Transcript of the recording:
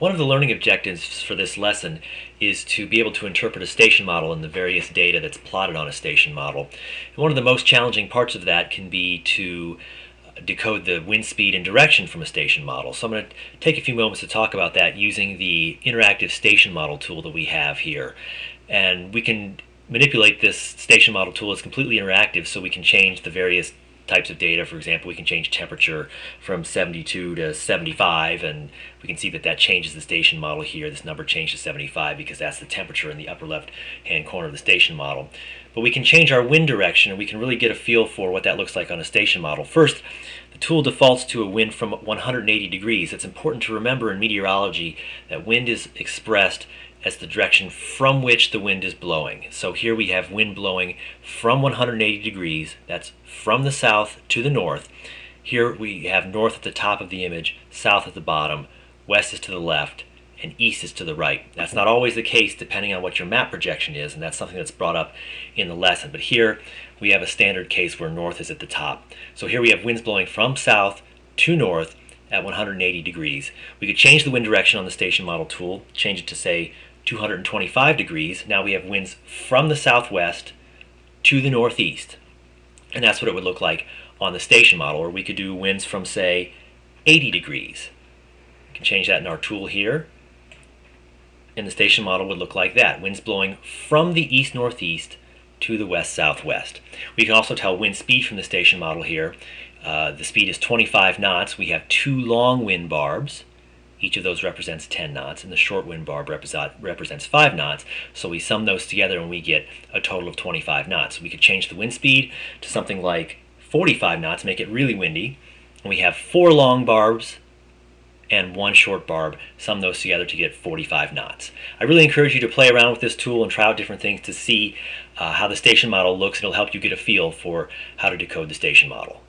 One of the learning objectives for this lesson is to be able to interpret a station model and the various data that's plotted on a station model. And one of the most challenging parts of that can be to decode the wind speed and direction from a station model. So I'm going to take a few moments to talk about that using the interactive station model tool that we have here. And we can manipulate this station model tool. It's completely interactive so we can change the various types of data. For example, we can change temperature from 72 to 75 and we can see that that changes the station model here. This number changed to 75 because that's the temperature in the upper left hand corner of the station model. But we can change our wind direction and we can really get a feel for what that looks like on a station model. First, the tool defaults to a wind from 180 degrees. It's important to remember in meteorology that wind is expressed as the direction from which the wind is blowing. So here we have wind blowing from 180 degrees, that's from the south to the north. Here we have north at the top of the image, south at the bottom, west is to the left, and east is to the right. That's not always the case depending on what your map projection is, and that's something that's brought up in the lesson. But here we have a standard case where north is at the top. So here we have winds blowing from south to north at 180 degrees. We could change the wind direction on the station model tool, change it to say 225 degrees. Now we have winds from the southwest to the northeast. And that's what it would look like on the station model. Or we could do winds from, say, 80 degrees. We can change that in our tool here. And the station model would look like that. Winds blowing from the east-northeast to the west-southwest. We can also tell wind speed from the station model here. Uh, the speed is 25 knots. We have two long wind barbs. Each of those represents 10 knots, and the short wind barb represents 5 knots. So we sum those together and we get a total of 25 knots. We could change the wind speed to something like 45 knots, make it really windy. And we have four long barbs and one short barb, sum those together to get 45 knots. I really encourage you to play around with this tool and try out different things to see uh, how the station model looks. It'll help you get a feel for how to decode the station model.